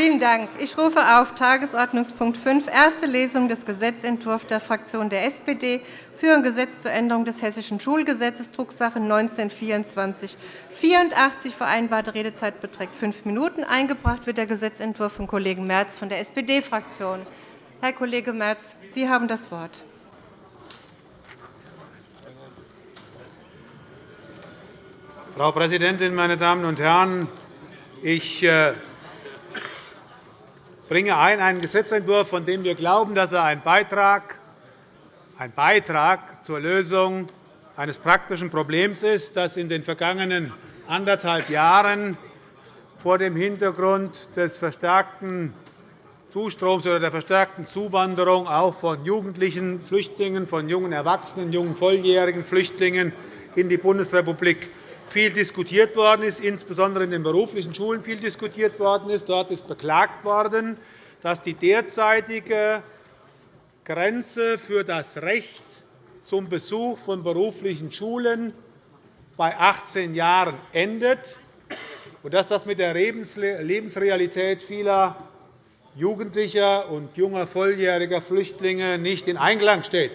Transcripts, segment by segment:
Vielen Dank. Ich rufe auf Tagesordnungspunkt 5, erste Lesung des Gesetzentwurfs der Fraktion der SPD für ein Gesetz zur Änderung des Hessischen Schulgesetzes, Drucksache 19-2484. Vereinbarte Redezeit beträgt fünf Minuten. Eingebracht wird der Gesetzentwurf vom Kollegen Merz von der SPD-Fraktion. Herr Kollege Merz, Sie haben das Wort. Frau Präsidentin, meine Damen und Herren! Ich äh, bringe ein einen Gesetzentwurf, von dem wir glauben, dass er ein Beitrag, ein Beitrag zur Lösung eines praktischen Problems ist, das in den vergangenen anderthalb Jahren vor dem Hintergrund des verstärkten Zustroms oder der verstärkten Zuwanderung auch von jugendlichen Flüchtlingen, von jungen Erwachsenen, jungen volljährigen Flüchtlingen in die Bundesrepublik viel diskutiert worden ist, insbesondere in den beruflichen Schulen viel diskutiert worden ist. Dort ist beklagt worden, dass die derzeitige Grenze für das Recht zum Besuch von beruflichen Schulen bei 18 Jahren endet und dass das mit der Lebensrealität vieler Jugendlicher und junger volljähriger Flüchtlinge nicht in Einklang steht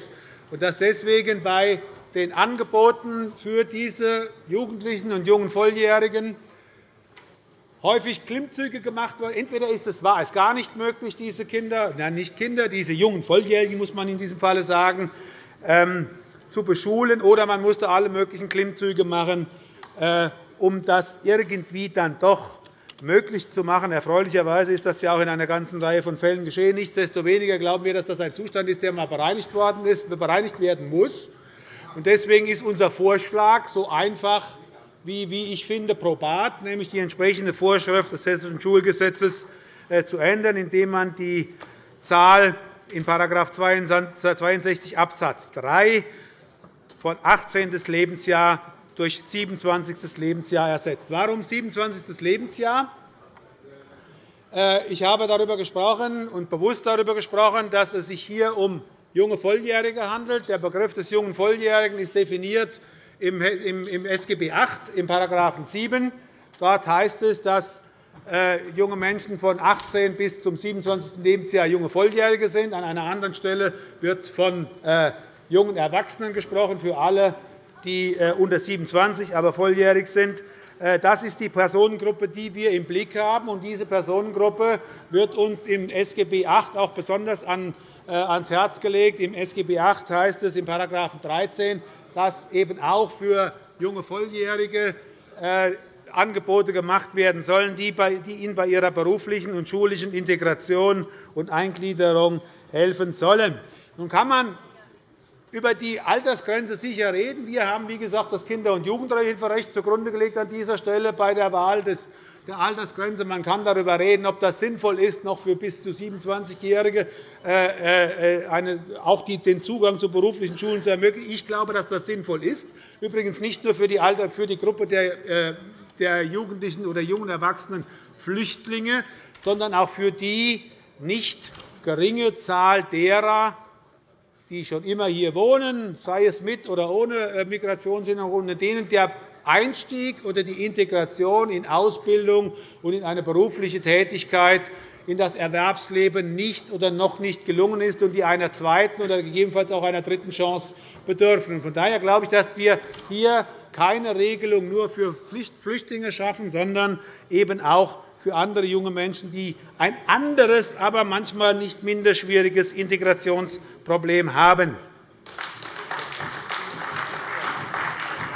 und dass deswegen bei den Angeboten für diese Jugendlichen und jungen Volljährigen häufig Klimmzüge gemacht werden. Entweder ist es, war es gar nicht möglich, diese Kinder, nein, nicht Kinder, diese jungen Volljährigen, muss man in diesem Falle sagen, ähm, zu beschulen, oder man musste alle möglichen Klimmzüge machen, äh, um das irgendwie dann doch möglich zu machen. Erfreulicherweise ist das ja auch in einer ganzen Reihe von Fällen geschehen. Nichtsdestoweniger glauben wir, dass das ein Zustand ist, der einmal bereinigt werden muss. Deswegen ist unser Vorschlag so einfach wie, ich finde, probat, nämlich die entsprechende Vorschrift des Hessischen Schulgesetzes äh, zu ändern, indem man die Zahl in § 62 Abs. 3 von 18. Lebensjahr durch 27. Lebensjahr ersetzt. Warum 27. Lebensjahr? Äh, ich habe darüber gesprochen und bewusst darüber gesprochen, dass es sich hier um junge Volljährige handelt. Der Begriff des jungen Volljährigen ist definiert im SGB VIII, im § 7. Dort heißt es, dass äh, junge Menschen von 18 bis zum 27. Lebensjahr junge Volljährige sind. An einer anderen Stelle wird von äh, jungen Erwachsenen gesprochen, für alle, die äh, unter 27, aber volljährig sind. Das ist die Personengruppe, die wir im Blick haben. Diese Personengruppe wird uns im SGB VIII auch besonders an ans Herz gelegt. Im SGB VIII heißt es in § 13, dass eben auch für junge Volljährige äh, Angebote gemacht werden sollen, die ihnen bei ihrer beruflichen und schulischen Integration und Eingliederung helfen sollen. Nun kann man über die Altersgrenze sicher reden. Wir haben, wie gesagt, das Kinder- und Jugendhilferecht zugrunde gelegt an dieser Stelle bei der Wahl des der Altersgrenze. Man kann darüber reden, ob das sinnvoll ist, noch für bis zu 27-Jährige äh, äh, auch den Zugang zu beruflichen Schulen zu ermöglichen. Ich glaube, dass das sinnvoll ist. Übrigens nicht nur für die, Gruppe äh, der Jugendlichen oder jungen Erwachsenen Flüchtlinge, sondern auch für die nicht geringe Zahl derer, die schon immer hier wohnen, sei es mit oder ohne Migrationshintergrund, denen der Einstieg oder die Integration in Ausbildung und in eine berufliche Tätigkeit in das Erwerbsleben nicht oder noch nicht gelungen ist und die einer zweiten oder gegebenenfalls auch einer dritten Chance bedürfen. Von daher glaube ich, dass wir hier keine Regelung nur für Flüchtlinge schaffen, sondern eben auch für andere junge Menschen, die ein anderes, aber manchmal nicht minder schwieriges Integrationsproblem haben.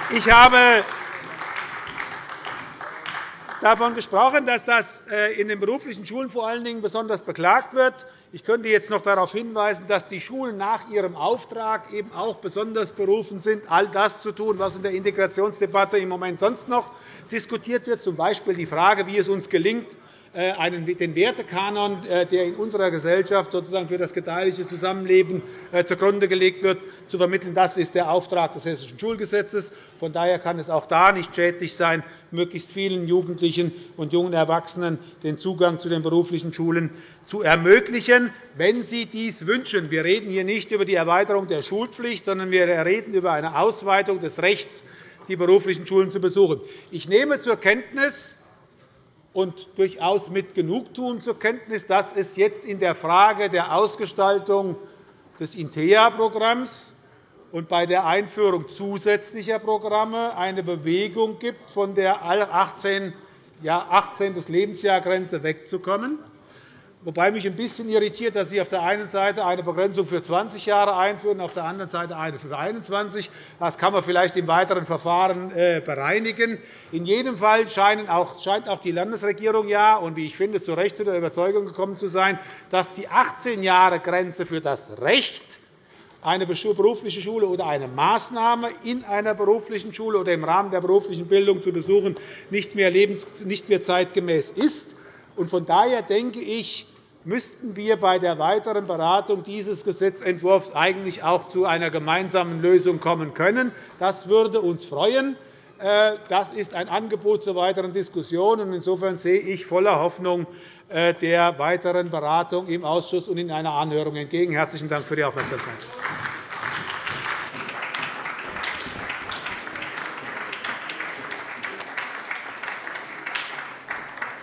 Ich habe davon gesprochen, dass das äh, in den beruflichen Schulen vor allen Dingen besonders beklagt wird. Ich könnte jetzt noch darauf hinweisen, dass die Schulen nach ihrem Auftrag eben auch besonders berufen sind, all das zu tun, was in der Integrationsdebatte im Moment sonst noch diskutiert wird, z. B. die Frage, wie es uns gelingt, den Wertekanon, äh, der in unserer Gesellschaft sozusagen für das gedeihliche Zusammenleben äh, zugrunde gelegt wird, zu vermitteln. Das ist der Auftrag des Hessischen Schulgesetzes. Von daher kann es auch da nicht schädlich sein, möglichst vielen Jugendlichen und jungen Erwachsenen den Zugang zu den beruflichen Schulen zu ermöglichen, wenn sie dies wünschen. Wir reden hier nicht über die Erweiterung der Schulpflicht, sondern wir reden über eine Ausweitung des Rechts, die beruflichen Schulen zu besuchen. Ich nehme zur Kenntnis, und durchaus mit Genugtuung zur Kenntnis, dass es jetzt in der Frage der Ausgestaltung des INTEA-Programms und bei der Einführung zusätzlicher Programme eine Bewegung gibt, von der 18. Lebensjahrgrenze wegzukommen wobei mich ein bisschen irritiert, dass Sie auf der einen Seite eine Begrenzung für 20 Jahre einführen, auf der anderen Seite eine für 21. Das kann man vielleicht im weiteren Verfahren äh, bereinigen. In jedem Fall scheint auch die Landesregierung ja, und wie ich finde, zu Recht zu der Überzeugung gekommen zu sein, dass die 18-Jahre-Grenze für das Recht, eine berufliche Schule oder eine Maßnahme in einer beruflichen Schule oder im Rahmen der beruflichen Bildung zu besuchen, nicht mehr zeitgemäß ist. Von daher denke ich, müssten wir bei der weiteren Beratung dieses Gesetzentwurfs eigentlich auch zu einer gemeinsamen Lösung kommen können. Das würde uns freuen. Äh, das ist ein Angebot zur weiteren Diskussion. Insofern sehe ich voller Hoffnung äh, der weiteren Beratung im Ausschuss und in einer Anhörung entgegen. – Herzlichen Dank für die Aufmerksamkeit.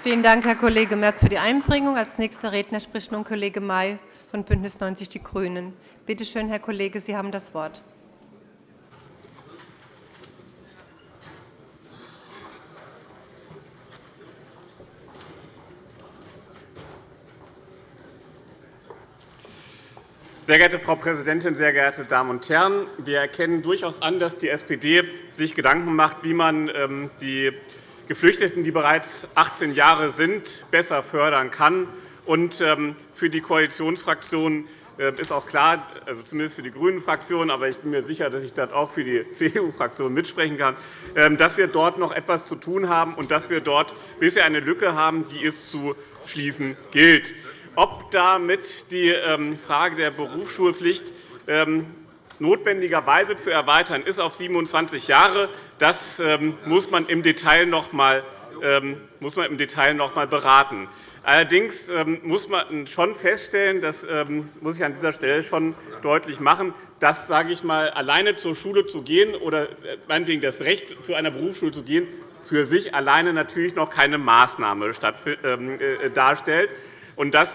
Vielen Dank, Herr Kollege Merz, für die Einbringung. Als nächster Redner spricht nun Kollege May von BÜNDNIS 90 die GRÜNEN. Bitte schön, Herr Kollege, Sie haben das Wort. Sehr geehrte Frau Präsidentin, sehr geehrte Damen und Herren! Wir erkennen durchaus an, dass die SPD sich Gedanken macht, wie man ähm, die Geflüchteten, die bereits 18 Jahre sind, besser fördern kann. Ähm, für die Koalitionsfraktion äh, ist auch klar, also zumindest für die GRÜNEN-Fraktion, aber ich bin mir sicher, dass ich das auch für die CDU-Fraktion mitsprechen kann, ähm, dass wir dort noch etwas zu tun haben und dass wir dort bisher eine Lücke haben, die es zu schließen gilt. Ob damit die ähm, Frage der Berufsschulpflicht notwendigerweise zu erweitern ist auf 27 Jahre. Das ähm, muss man im Detail noch einmal ähm, muss man im Detail noch einmal beraten. Allerdings ähm, muss man schon feststellen, das muss ich an dieser Stelle schon deutlich machen, dass sage ich mal, alleine zur Schule zu gehen oder äh, meinetwegen das Recht, zu einer Berufsschule zu gehen, für sich alleine natürlich noch keine Maßnahme äh, darstellt. Und das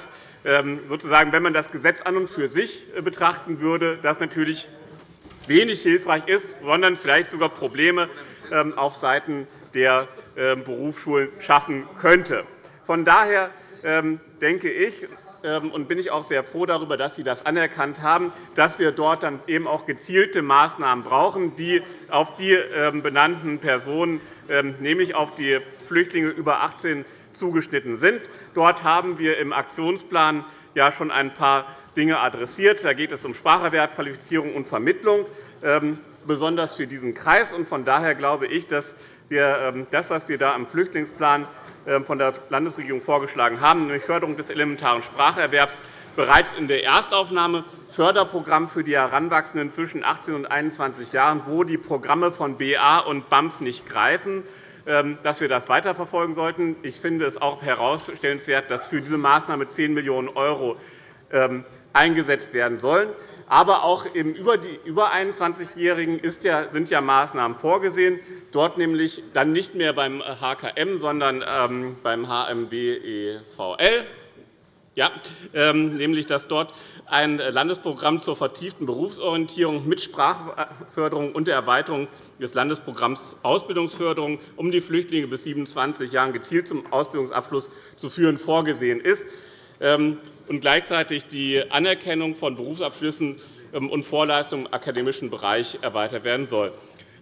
sozusagen, wenn man das Gesetz an und für sich äh, betrachten würde, das natürlich wenig hilfreich ist, sondern vielleicht sogar Probleme ähm, auf Seiten der ähm, Berufsschulen schaffen könnte. Von daher denke ich, und bin ich auch sehr froh darüber, dass Sie das anerkannt haben, dass wir dort dann eben auch gezielte Maßnahmen brauchen, die auf die benannten Personen, nämlich auf die Flüchtlinge über 18 zugeschnitten sind. Dort haben wir im Aktionsplan ja schon ein paar Dinge adressiert. Da geht es um Spracherwerb, Qualifizierung und Vermittlung, ähm, besonders für diesen Kreis. Von daher glaube ich, dass wir ähm, das, was wir da im Flüchtlingsplan ähm, von der Landesregierung vorgeschlagen haben, nämlich Förderung des elementaren Spracherwerbs, bereits in der Erstaufnahme Förderprogramm für die Heranwachsenden zwischen 18 und 21 Jahren, wo die Programme von BA und BAMF nicht greifen, dass wir das weiterverfolgen sollten. Ich finde es auch herausstellenswert, dass für diese Maßnahme 10 Millionen € ähm, eingesetzt werden sollen. Aber auch über die über 21-Jährigen sind ja Maßnahmen vorgesehen, dort nämlich dann nicht mehr beim HKM, sondern ähm, beim HMBEVL ja, ähm, nämlich dass dort ein Landesprogramm zur vertieften Berufsorientierung mit Sprachförderung und der Erweiterung des Landesprogramms Ausbildungsförderung um die Flüchtlinge bis 27 Jahren gezielt zum Ausbildungsabschluss zu führen vorgesehen ist ähm, und gleichzeitig die Anerkennung von Berufsabschlüssen ähm, und Vorleistungen im akademischen Bereich erweitert werden soll.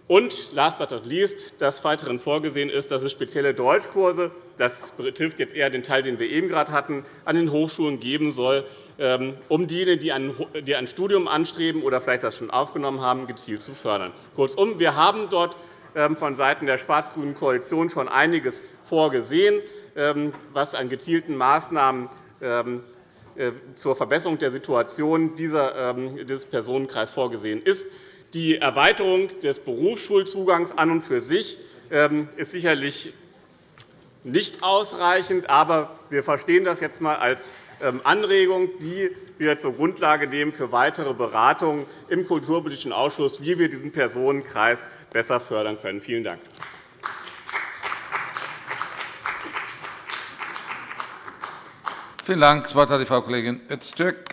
Und last but not least, dass weiterhin vorgesehen ist, dass es spezielle Deutschkurse das betrifft jetzt eher den Teil, den wir eben gerade hatten, an den Hochschulen geben soll, ähm, um diejenigen, die ein Studium anstreben oder vielleicht das schon aufgenommen haben, gezielt zu fördern. Kurzum, wir haben dort ähm, vonseiten der schwarz-grünen Koalition schon einiges vorgesehen, ähm, was an gezielten Maßnahmen äh, zur Verbesserung der Situation dieses Personenkreises vorgesehen ist. Die Erweiterung des Berufsschulzugangs an und für sich ist sicherlich nicht ausreichend. Aber wir verstehen das jetzt einmal als ähm, Anregung, die wir zur Grundlage nehmen für weitere Beratungen im Kulturpolitischen Ausschuss, wie wir diesen Personenkreis besser fördern können. Vielen Dank. Vielen Dank. Das Wort hat die Frau Kollegin Öztürk.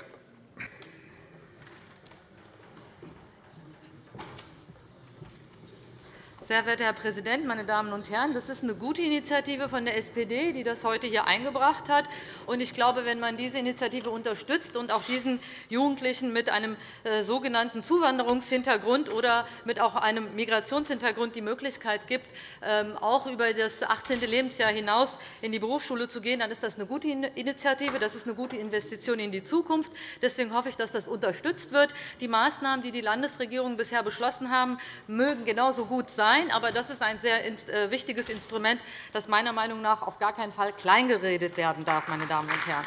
Sehr verehrter Herr Präsident, meine Damen und Herren! Das ist eine gute Initiative von der SPD, die das heute hier eingebracht hat. Ich glaube, wenn man diese Initiative unterstützt und auch diesen Jugendlichen mit einem äh, sogenannten Zuwanderungshintergrund oder mit auch einem Migrationshintergrund die Möglichkeit gibt, ähm, auch über das 18. Lebensjahr hinaus in die Berufsschule zu gehen, dann ist das eine gute Initiative. Das ist eine gute Investition in die Zukunft. Deswegen hoffe ich, dass das unterstützt wird. Die Maßnahmen, die die Landesregierung bisher beschlossen haben, mögen genauso gut sein sein. Aber das ist ein sehr äh, wichtiges Instrument, das meiner Meinung nach auf gar keinen Fall kleingeredet werden darf. Meine Damen und Herren.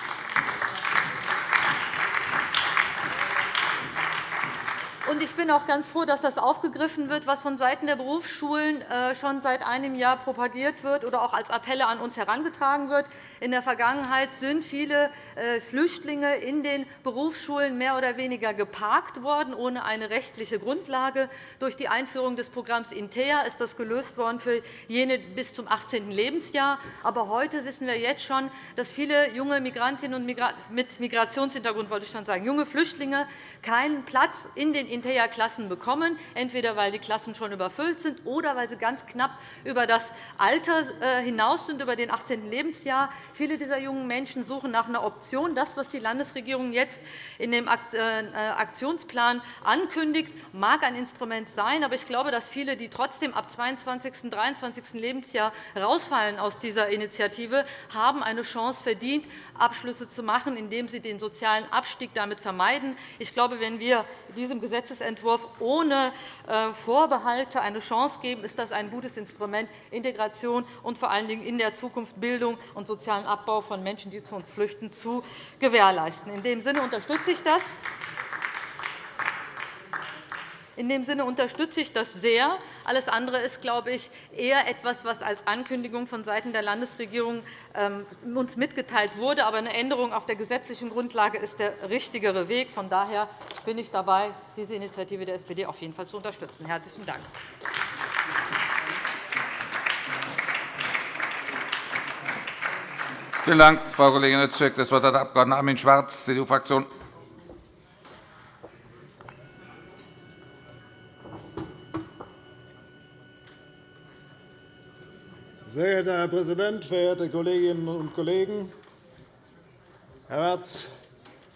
Ich bin auch ganz froh, dass das aufgegriffen wird, was vonseiten der Berufsschulen äh, schon seit einem Jahr propagiert wird oder auch als Appelle an uns herangetragen wird. In der Vergangenheit sind viele äh, Flüchtlinge in den Berufsschulen mehr oder weniger geparkt worden, ohne eine rechtliche Grundlage. Durch die Einführung des Programms INTEA ist das gelöst worden für jene bis zum 18. Lebensjahr. Aber heute wissen wir jetzt schon, dass viele junge Migrantinnen und mit Migrationshintergrund, wollte ich schon sagen, junge Flüchtlinge keinen Platz in den Hinterher-Klassen bekommen, entweder weil die Klassen schon überfüllt sind oder weil sie ganz knapp über das Alter äh, hinaus sind, über den 18. Lebensjahr. Viele dieser jungen Menschen suchen nach einer Option. Das, was die Landesregierung jetzt in dem äh, Aktionsplan ankündigt, mag ein Instrument sein. Aber ich glaube, dass viele, die trotzdem ab 22. und 23. Lebensjahr rausfallen aus dieser Initiative, haben eine Chance verdient, Abschlüsse zu machen, indem sie den sozialen Abstieg damit vermeiden. Ich glaube, wenn wir diesem Gesetz Gesetzentwurf ohne äh, Vorbehalte eine Chance geben, ist das ein gutes Instrument, Integration und vor allen Dingen in der Zukunft Bildung und sozialen Abbau von Menschen, die zu uns flüchten, zu gewährleisten. In dem Sinne unterstütze ich das. In dem Sinne unterstütze ich das sehr. Alles andere ist, glaube ich, eher etwas, was als Ankündigung vonseiten der Landesregierung ähm, uns mitgeteilt wurde. Aber eine Änderung auf der gesetzlichen Grundlage ist der richtigere Weg. Von daher bin ich dabei, diese Initiative der SPD auf jeden Fall zu unterstützen. – Herzlichen Dank. Vielen Dank, Frau Kollegin Öztürk. Das Wort hat der Abg. Armin Schwarz, CDU-Fraktion. Sehr geehrter Herr Präsident, verehrte Kolleginnen und Kollegen! Herr Merz,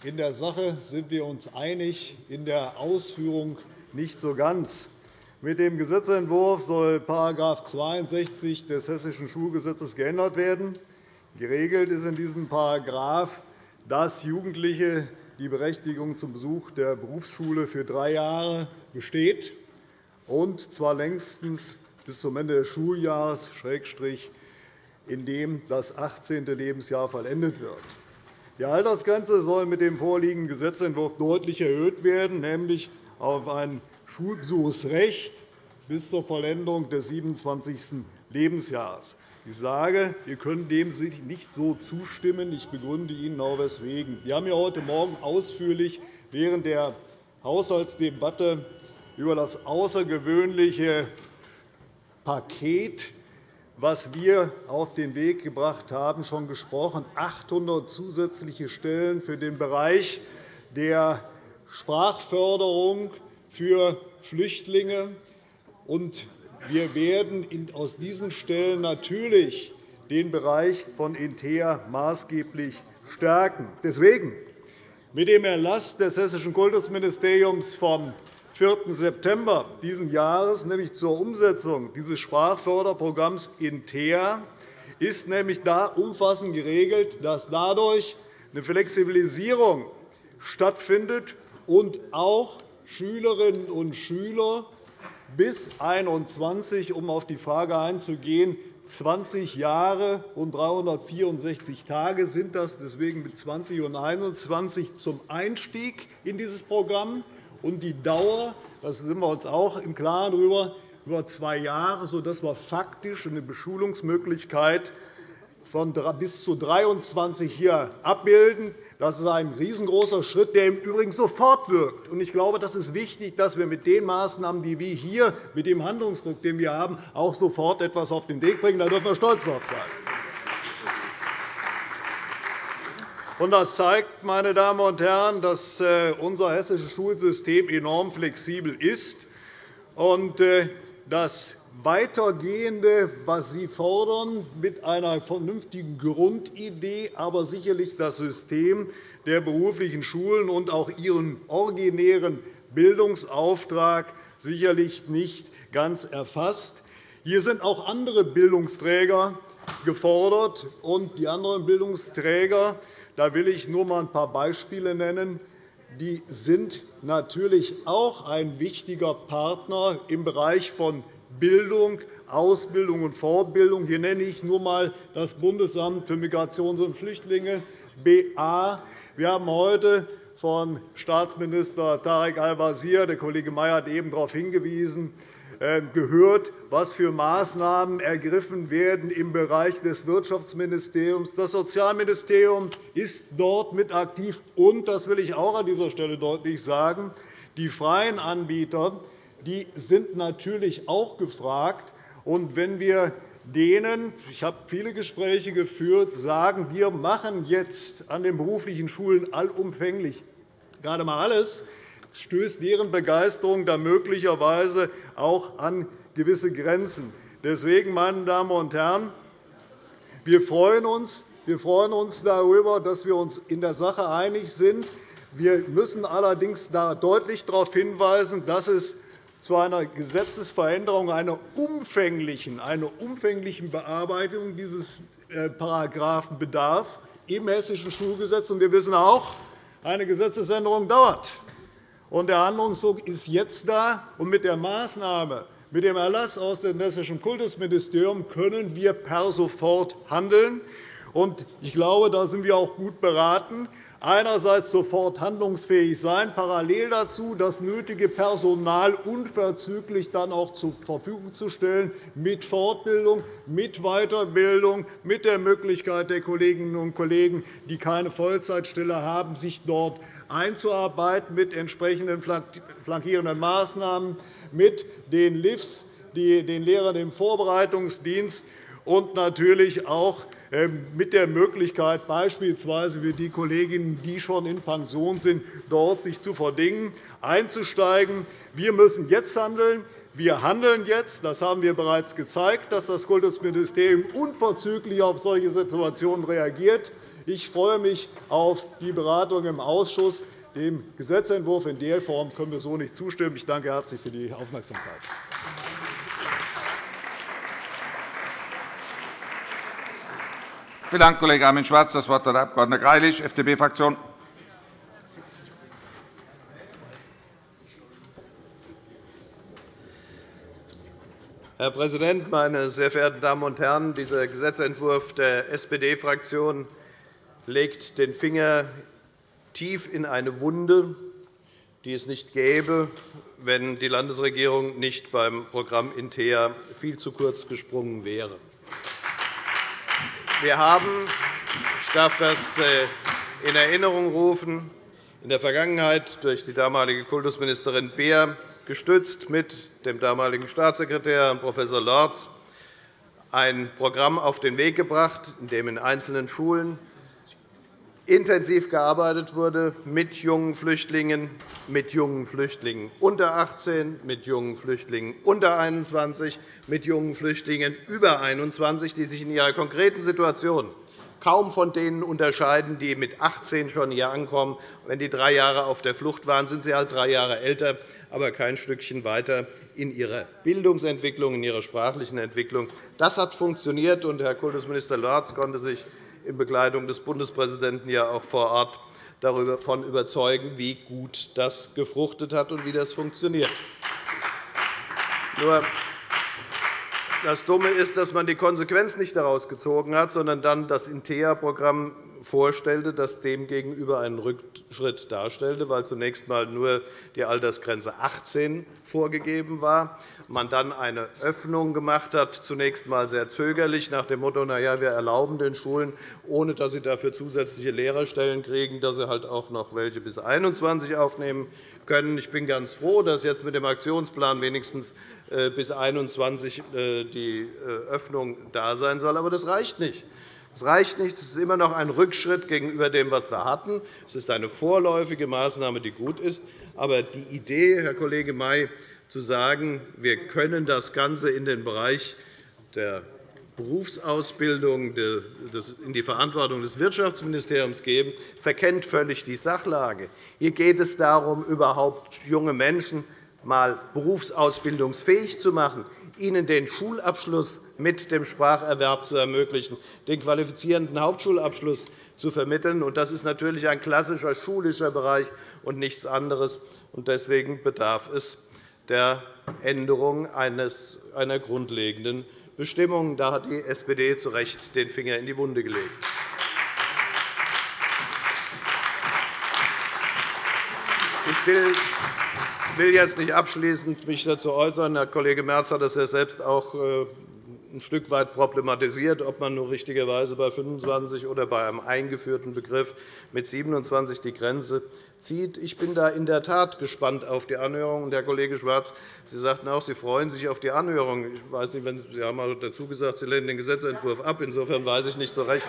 in der Sache sind wir uns einig, in der Ausführung nicht so ganz. Mit dem Gesetzentwurf soll § 62 des Hessischen Schulgesetzes geändert werden. Geregelt ist in diesem Paragraph, dass Jugendliche die Berechtigung zum Besuch der Berufsschule für drei Jahre besteht, und zwar längstens bis zum Ende des Schuljahres, in dem das 18. Lebensjahr vollendet wird. Die Altersgrenze soll mit dem vorliegenden Gesetzentwurf deutlich erhöht werden, nämlich auf ein Schulbesuchsrecht bis zur Vollendung des 27. Lebensjahres. Ich sage, wir können dem nicht so zustimmen. Ich begründe Ihnen auch weswegen. Wir haben heute Morgen ausführlich während der Haushaltsdebatte über das außergewöhnliche Paket, das wir auf den Weg gebracht haben, schon gesprochen. 800 zusätzliche Stellen für den Bereich der Sprachförderung für Flüchtlinge. wir werden aus diesen Stellen natürlich den Bereich von Intea maßgeblich stärken. Deswegen mit dem Erlass des Hessischen Kultusministeriums vom 4. September dieses Jahres, nämlich zur Umsetzung dieses Sprachförderprogramms INTEA, ist nämlich da umfassend geregelt, dass dadurch eine Flexibilisierung stattfindet und auch Schülerinnen und Schüler bis 21, um auf die Frage einzugehen, 20 Jahre und 364 Tage sind das, deswegen mit 20 und 21 zum Einstieg in dieses Programm und die Dauer, da sind wir uns auch im Klaren darüber, über zwei Jahre, sodass wir faktisch eine Beschulungsmöglichkeit von bis zu 23 hier abbilden. Das ist ein riesengroßer Schritt, der im Übrigen sofort wirkt. Ich glaube, das ist wichtig, dass wir mit den Maßnahmen, die wir hier mit dem Handlungsdruck, den wir haben, auch sofort etwas auf den Weg bringen. Da dürfen wir stolz darauf sein. Das zeigt, meine Damen und Herren, dass äh, unser hessisches Schulsystem enorm flexibel ist und äh, das Weitergehende, was Sie fordern, mit einer vernünftigen Grundidee, aber sicherlich das System der beruflichen Schulen und auch ihren originären Bildungsauftrag sicherlich nicht ganz erfasst. Hier sind auch andere Bildungsträger gefordert. Und die anderen Bildungsträger, da will ich nur einmal ein paar Beispiele nennen, die sind natürlich auch ein wichtiger Partner im Bereich von Bildung, Ausbildung und Fortbildung. Hier nenne ich nur einmal das Bundesamt für Migration und Flüchtlinge, BA. Wir haben heute von Staatsminister Tarek Al-Wazir, der Kollege Mayer hat eben darauf hingewiesen, gehört, was für Maßnahmen ergriffen werden im Bereich des Wirtschaftsministeriums. Das Sozialministerium ist dort mit aktiv. Und, das will ich auch an dieser Stelle deutlich sagen, die freien Anbieter die sind natürlich auch gefragt. Und wenn wir denen, ich habe viele Gespräche geführt, sagen, wir machen jetzt an den beruflichen Schulen allumfänglich gerade einmal alles, stößt deren Begeisterung da möglicherweise auch an gewisse Grenzen. Deswegen, meine Damen und Herren, wir freuen uns, wir freuen uns darüber, dass wir uns in der Sache einig sind. Wir müssen allerdings da deutlich darauf hinweisen, dass es zu einer Gesetzesveränderung, einer umfänglichen, einer umfänglichen Bearbeitung dieses äh, Paragraphen bedarf im Hessischen Schulgesetz. Wir wissen auch, eine Gesetzesänderung dauert. Der Handlungsdruck ist jetzt da. und Mit der Maßnahme, mit dem Erlass aus dem Hessischen Kultusministerium können wir per sofort handeln. Ich glaube, da sind wir auch gut beraten einerseits sofort handlungsfähig sein, parallel dazu das nötige Personal unverzüglich dann auch zur Verfügung zu stellen, mit Fortbildung, mit Weiterbildung, mit der Möglichkeit der Kolleginnen und Kollegen, die keine Vollzeitstelle haben, sich dort einzuarbeiten mit entsprechenden flankierenden Maßnahmen, mit den LIFs, den Lehrern im Vorbereitungsdienst und natürlich auch mit der Möglichkeit, beispielsweise für die Kolleginnen, die schon in Pension sind, dort sich zu verdingen, einzusteigen. Wir müssen jetzt handeln. Wir handeln jetzt. Das haben wir bereits gezeigt, dass das Kultusministerium unverzüglich auf solche Situationen reagiert. Ich freue mich auf die Beratung im Ausschuss. Dem Gesetzentwurf in der Form können wir so nicht zustimmen. Ich danke herzlich für die Aufmerksamkeit. Vielen Dank, Kollege Armin Schwarz. Das Wort hat der Abg. Greilich, FDP-Fraktion. Herr Präsident, meine sehr verehrten Damen und Herren! Dieser Gesetzentwurf der SPD-Fraktion legt den Finger tief in eine Wunde, die es nicht gäbe, wenn die Landesregierung nicht beim Programm Intea viel zu kurz gesprungen wäre. Wir haben, ich darf das äh, in Erinnerung rufen, in der Vergangenheit durch die damalige Kultusministerin Beer gestützt mit dem damaligen Staatssekretär Prof. Lorz ein Programm auf den Weg gebracht, in dem in einzelnen Schulen intensiv gearbeitet wurde mit jungen Flüchtlingen, mit jungen Flüchtlingen unter 18, mit jungen Flüchtlingen unter 21, mit jungen Flüchtlingen über 21, die sich in ihrer konkreten Situation kaum von denen unterscheiden, die mit 18 schon hier ankommen. Wenn die drei Jahre auf der Flucht waren, sind sie halt drei Jahre älter, aber kein Stückchen weiter in ihrer Bildungsentwicklung, in ihrer sprachlichen Entwicklung. Das hat funktioniert, und Herr Kultusminister Lorz konnte sich in Begleitung des Bundespräsidenten ja auch vor Ort davon überzeugen, wie gut das gefruchtet hat und wie das funktioniert. Nur das Dumme ist, dass man die Konsequenz nicht daraus gezogen hat, sondern dann das INTEA-Programm vorstellte, das demgegenüber einen Rückschritt darstellte, weil zunächst einmal nur die Altersgrenze 18 vorgegeben war, man dann eine Öffnung gemacht hat, zunächst einmal sehr zögerlich, nach dem Motto, na ja, wir erlauben den Schulen, ohne dass sie dafür zusätzliche Lehrerstellen kriegen, dass sie halt auch noch welche bis 21 aufnehmen können. Ich bin ganz froh, dass jetzt mit dem Aktionsplan wenigstens äh, bis 21 äh, die äh, Öffnung da sein soll. Aber das reicht nicht. Es reicht nicht. Es ist immer noch ein Rückschritt gegenüber dem, was wir hatten. Es ist eine vorläufige Maßnahme, die gut ist. Aber die Idee, Herr Kollege May, zu sagen, wir können das Ganze in den Bereich der Berufsausbildung in die Verantwortung des Wirtschaftsministeriums geben, verkennt völlig die Sachlage. Hier geht es darum, überhaupt junge Menschen einmal berufsausbildungsfähig zu machen, ihnen den Schulabschluss mit dem Spracherwerb zu ermöglichen, den qualifizierenden Hauptschulabschluss zu vermitteln. Das ist natürlich ein klassischer schulischer Bereich und nichts anderes. Deswegen bedarf es der Änderung einer grundlegenden Bestimmung. Da hat die SPD zu Recht den Finger in die Wunde gelegt. Ich will will jetzt nicht abschließend mich dazu äußern. Herr Kollege Merz hat das ja selbst auch äh, ein Stück weit problematisiert, ob man nur richtigerweise bei 25 oder bei einem eingeführten Begriff mit 27 die Grenze zieht. Ich bin da in der Tat gespannt auf die Anhörung. Herr Kollege Schwarz, Sie sagten auch, Sie freuen sich auf die Anhörung. Ich weiß nicht, Sie haben dazu gesagt, Sie lehnen den Gesetzentwurf ab. Insofern weiß ich nicht so recht,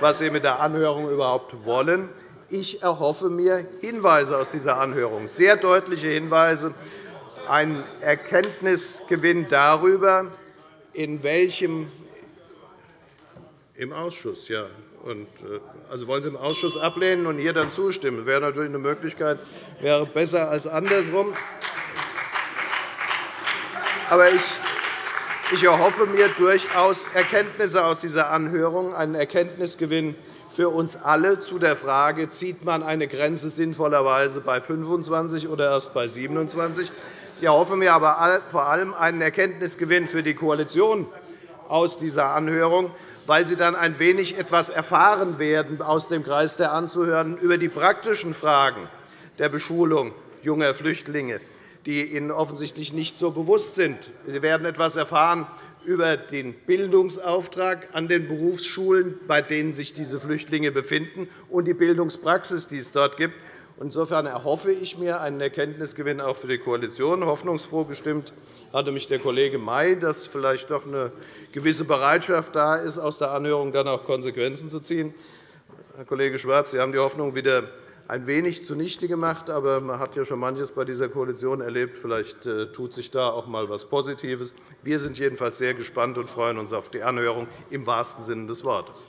was Sie mit der Anhörung überhaupt wollen. Ich erhoffe mir Hinweise aus dieser Anhörung, sehr deutliche Hinweise, einen Erkenntnisgewinn darüber, in welchem im Ausschuss, ja. Und, äh, also wollen Sie im Ausschuss ablehnen und hier dann zustimmen? Das wäre natürlich eine Möglichkeit, wäre besser als andersrum. Aber ich, ich erhoffe mir durchaus Erkenntnisse aus dieser Anhörung, einen Erkenntnisgewinn für uns alle zu der Frage, zieht man eine Grenze sinnvollerweise bei 25 oder erst bei 27? Ich erhoffe mir aber vor allem einen Erkenntnisgewinn für die Koalition aus dieser Anhörung, weil sie dann ein wenig etwas erfahren werden aus dem Kreis der Anzuhörenden über die praktischen Fragen der Beschulung junger Flüchtlinge, die ihnen offensichtlich nicht so bewusst sind. Sie werden etwas erfahren über den Bildungsauftrag an den Berufsschulen, bei denen sich diese Flüchtlinge befinden, und die Bildungspraxis, die es dort gibt. Insofern erhoffe ich mir einen Erkenntnisgewinn auch für die Koalition. Hoffnungsfroh gestimmt hatte mich der Kollege May, dass vielleicht doch eine gewisse Bereitschaft da ist, aus der Anhörung dann auch Konsequenzen zu ziehen. Herr Kollege Schwarz, Sie haben die Hoffnung wieder ein wenig zunichte gemacht. Aber man hat ja schon manches bei dieser Koalition erlebt. Vielleicht äh, tut sich da auch einmal etwas Positives. Wir sind jedenfalls sehr gespannt und freuen uns auf die Anhörung im wahrsten Sinne des Wortes.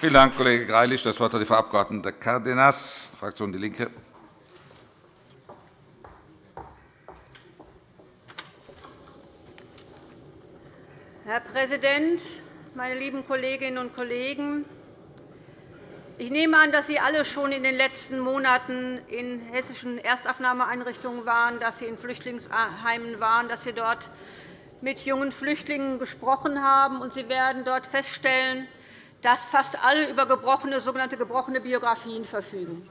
Vielen Dank, Kollege Greilich. Das Wort hat die Frau Abg. Cárdenas, Fraktion DIE LINKE. Herr Präsident, meine lieben Kolleginnen und Kollegen! Ich nehme an, dass Sie alle schon in den letzten Monaten in hessischen Erstaufnahmeeinrichtungen waren, dass Sie in Flüchtlingsheimen waren, dass Sie dort mit jungen Flüchtlingen gesprochen haben. Sie werden dort feststellen, dass fast alle über gebrochene, sogenannte gebrochene Biografien verfügen.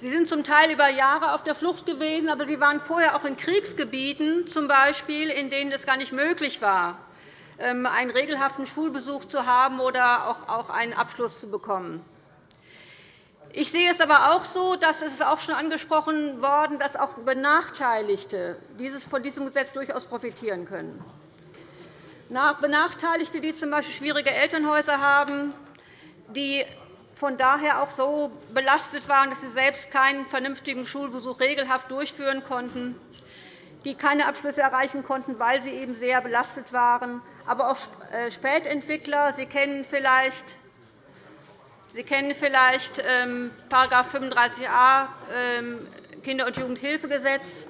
Sie sind zum Teil über Jahre auf der Flucht gewesen, aber Sie waren vorher auch in Kriegsgebieten, z. B., in denen es gar nicht möglich war, ähm, einen regelhaften Schulbesuch zu haben oder auch einen Abschluss zu bekommen. Ich sehe es aber auch so, dass es auch schon angesprochen worden, dass auch Benachteiligte von diesem Gesetz durchaus profitieren können. Benachteiligte, die z. B. schwierige Elternhäuser haben, die von daher auch so belastet waren, dass sie selbst keinen vernünftigen Schulbesuch regelhaft durchführen konnten, die keine Abschlüsse erreichen konnten, weil sie eben sehr belastet waren, aber auch äh, Spätentwickler. Sie kennen vielleicht Sie kennen vielleicht ähm, § 35a ähm, Kinder- und Jugendhilfegesetz.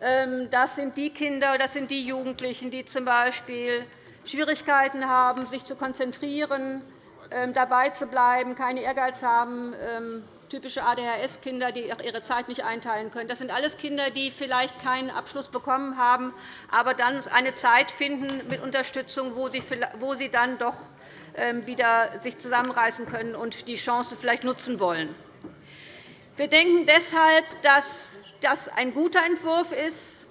Ähm, das sind die Kinder, das sind die Jugendlichen, die z. B. Schwierigkeiten haben, sich zu konzentrieren, ähm, dabei zu bleiben, keinen Ehrgeiz haben, ähm, typische ADHS-Kinder, die ihre Zeit nicht einteilen können. Das sind alles Kinder, die vielleicht keinen Abschluss bekommen haben, aber dann eine Zeit finden mit Unterstützung, wo sie dann doch wieder sich zusammenreißen können und die Chance vielleicht nutzen wollen. Wir denken deshalb, dass das ein guter Entwurf ist.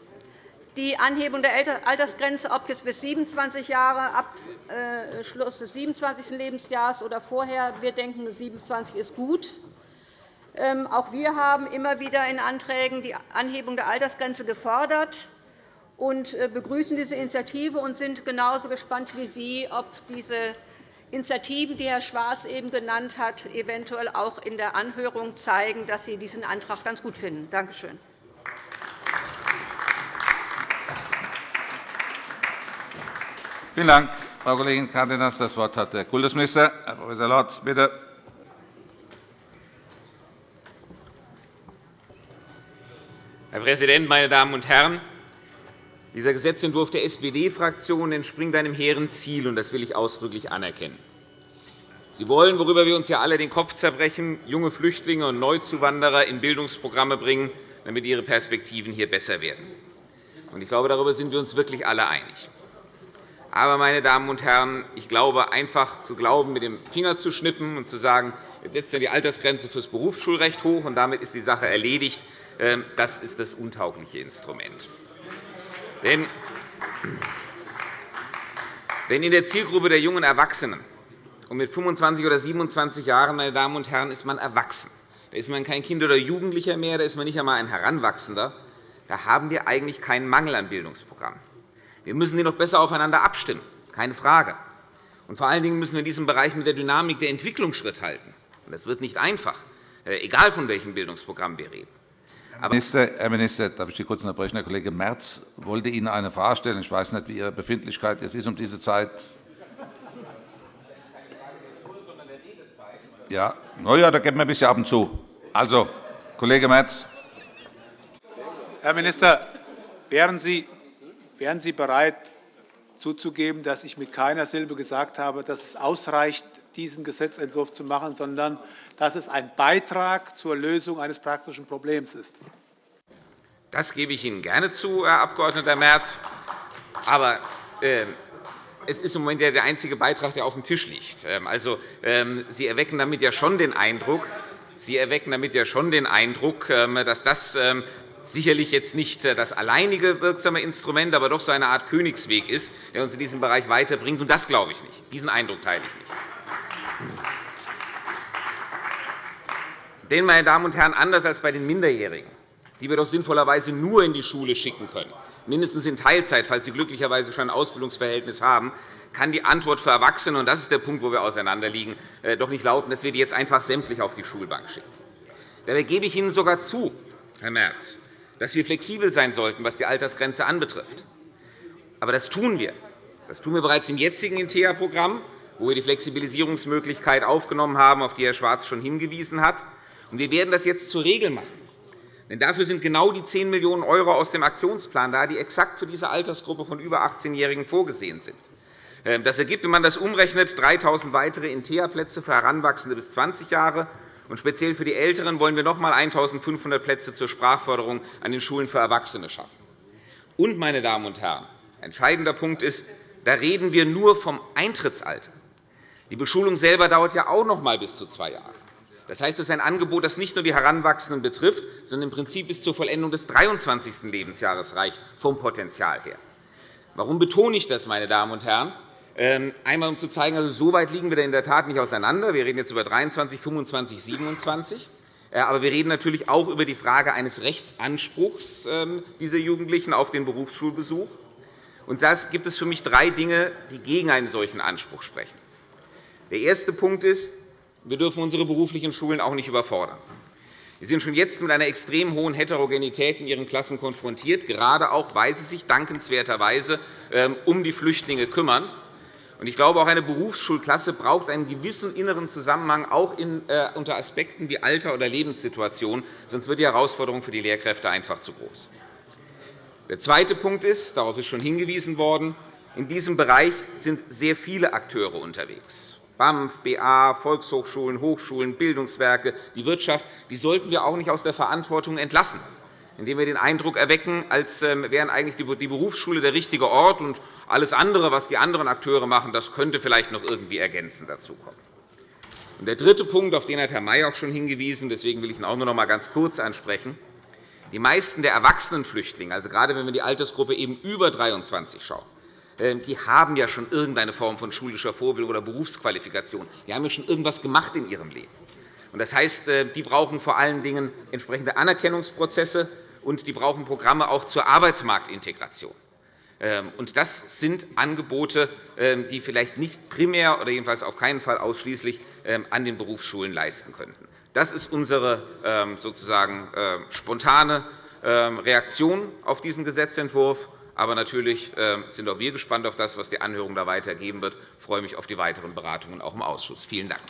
Die Anhebung der Altersgrenze, ob jetzt bis 27 Jahre ab äh, des 27. Lebensjahres oder vorher, wir denken, 27 ist gut. Ähm, auch wir haben immer wieder in Anträgen die Anhebung der Altersgrenze gefordert und äh, begrüßen diese Initiative und sind genauso gespannt wie Sie, ob diese Initiativen, die Herr Schwarz eben genannt hat, eventuell auch in der Anhörung zeigen, dass Sie diesen Antrag ganz gut finden. Danke schön. Vielen Dank, Frau Kollegin Cárdenas. Das Wort hat der Kultusminister. Herr Prof. Lorz, bitte. Herr Präsident, meine Damen und Herren! Dieser Gesetzentwurf der SPD-Fraktion entspringt einem hehren Ziel, und das will ich ausdrücklich anerkennen. Sie wollen, worüber wir uns ja alle den Kopf zerbrechen, junge Flüchtlinge und Neuzuwanderer in Bildungsprogramme bringen, damit ihre Perspektiven hier besser werden. Ich glaube, darüber sind wir uns wirklich alle einig. Aber, meine Damen und Herren, ich glaube, einfach zu glauben, mit dem Finger zu schnippen und zu sagen, jetzt setzt ihr die Altersgrenze für das Berufsschulrecht hoch, und damit ist die Sache erledigt, ähm, das ist das untaugliche Instrument. Wenn in der Zielgruppe der jungen Erwachsenen und mit 25 oder 27 Jahren, meine Damen und Herren, ist man erwachsen. Da ist man kein Kind oder Jugendlicher mehr, da ist man nicht einmal ein Heranwachsender. Da haben wir eigentlich keinen Mangel an Bildungsprogrammen. Wir müssen die noch besser aufeinander abstimmen, keine Frage. Und vor allen Dingen müssen wir in diesem Bereich mit der Dynamik der Entwicklung Schritt halten. Das wird nicht einfach, äh, egal von welchem Bildungsprogramm wir reden. Herr Minister, Herr Minister, darf ich Sie kurz unterbrechen? Herr Kollege Merz wollte Ihnen eine Frage stellen. Ich weiß nicht, wie Ihre Befindlichkeit jetzt ist um diese Zeit. Ja, na ja, da geben wir ein bisschen ab und zu. Also, Kollege Merz. Herr Minister, wären Sie, wären Sie bereit, zuzugeben, dass ich mit keiner Silbe gesagt habe, dass es ausreicht, diesen Gesetzentwurf zu machen, sondern dass es ein Beitrag zur Lösung eines praktischen Problems ist. Das gebe ich Ihnen gerne zu, Herr Abg. Merz. Aber äh, es ist im Moment der einzige Beitrag, der auf dem Tisch liegt. Ähm, also, ähm, Sie erwecken damit ja schon den Eindruck, Sie erwecken damit ja schon den Eindruck, ähm, dass das sicherlich jetzt nicht äh, das alleinige wirksame Instrument, aber doch so eine Art Königsweg ist, der uns in diesem Bereich weiterbringt. Und das glaube ich nicht. Diesen Eindruck teile ich nicht. Denn, meine Damen und Herren, anders als bei den Minderjährigen, die wir doch sinnvollerweise nur in die Schule schicken können, mindestens in Teilzeit, falls sie glücklicherweise schon ein Ausbildungsverhältnis haben, kann die Antwort für Erwachsene, und das ist der Punkt, wo wir auseinanderliegen, äh, doch nicht lauten, dass wir die jetzt einfach sämtlich auf die Schulbank schicken. Dabei gebe ich Ihnen sogar zu, Herr Merz, dass wir flexibel sein sollten, was die Altersgrenze anbetrifft. Aber das tun wir. Das tun wir bereits im jetzigen INTEA-Programm, wo wir die Flexibilisierungsmöglichkeit aufgenommen haben, auf die Herr Schwarz schon hingewiesen hat. Wir werden das jetzt zur Regel machen. Denn dafür sind genau die 10 Millionen € aus dem Aktionsplan da, die exakt für diese Altersgruppe von über 18-Jährigen vorgesehen sind. Ähm, das ergibt, wenn man das umrechnet, 3.000 weitere INTEA-Plätze für Heranwachsende bis 20 Jahre. Und speziell für die Älteren wollen wir noch einmal 1.500 Plätze zur Sprachförderung an den Schulen für Erwachsene schaffen. Und, meine Damen und Herren, entscheidender Punkt ist, da reden wir nur vom Eintrittsalter. Die Beschulung selber dauert ja auch noch einmal bis zu zwei Jahre. Das heißt, es ist ein Angebot, das nicht nur die Heranwachsenden betrifft, sondern im Prinzip bis zur Vollendung des 23. Lebensjahres reicht, vom Potenzial her. Warum betone ich das, meine Damen und Herren? Ähm, einmal, um zu zeigen, also so weit liegen wir in der Tat nicht auseinander. Wir reden jetzt über 23, 25, 27. Aber wir reden natürlich auch über die Frage eines Rechtsanspruchs ähm, dieser Jugendlichen auf den Berufsschulbesuch. Und da gibt es für mich drei Dinge, die gegen einen solchen Anspruch sprechen. Der erste Punkt ist, wir dürfen unsere beruflichen Schulen auch nicht überfordern. Wir sind schon jetzt mit einer extrem hohen Heterogenität in ihren Klassen konfrontiert, gerade auch, weil sie sich dankenswerterweise ähm, um die Flüchtlinge kümmern. Ich glaube, auch eine Berufsschulklasse braucht einen gewissen inneren Zusammenhang, auch äh, unter Aspekten wie Alter oder Lebenssituation. Sonst wird die Herausforderung für die Lehrkräfte einfach zu groß. Der zweite Punkt ist, darauf ist schon hingewiesen worden, in diesem Bereich sind sehr viele Akteure unterwegs. BAMF, BA, Volkshochschulen, Hochschulen, Bildungswerke, die Wirtschaft, die sollten wir auch nicht aus der Verantwortung entlassen, indem wir den Eindruck erwecken, als ähm, wären eigentlich die Berufsschule der richtige Ort, und alles andere, was die anderen Akteure machen, das könnte vielleicht noch irgendwie ergänzend dazukommen. Der dritte Punkt, auf den hat Herr May auch schon hingewiesen, deswegen will ich ihn auch nur noch einmal ganz kurz ansprechen. Die meisten der erwachsenen Flüchtlinge, also gerade wenn wir die Altersgruppe eben über 23 schauen, die haben ja schon irgendeine Form von schulischer Vorbildung oder Berufsqualifikation. Die haben ja schon irgendetwas gemacht in ihrem Leben. Das heißt, äh, die brauchen vor allen Dingen entsprechende Anerkennungsprozesse, und die brauchen Programme auch zur Arbeitsmarktintegration. Ähm, das sind Angebote, ähm, die vielleicht nicht primär oder jedenfalls auf keinen Fall ausschließlich ähm, an den Berufsschulen leisten könnten. Das ist unsere sozusagen spontane Reaktion auf diesen Gesetzentwurf. Aber natürlich sind auch wir gespannt auf das, was die Anhörung da weiter geben wird. Ich freue mich auf die weiteren Beratungen auch im Ausschuss. Vielen Dank.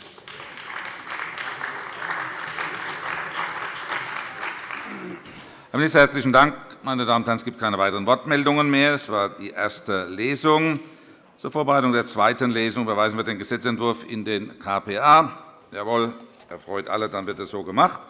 Herr Minister, herzlichen Dank. Meine Damen und Herren, es gibt keine weiteren Wortmeldungen mehr. Es war die erste Lesung. Zur Vorbereitung der zweiten Lesung überweisen wir den Gesetzentwurf in den KPA. Jawohl, erfreut alle, dann wird es so gemacht.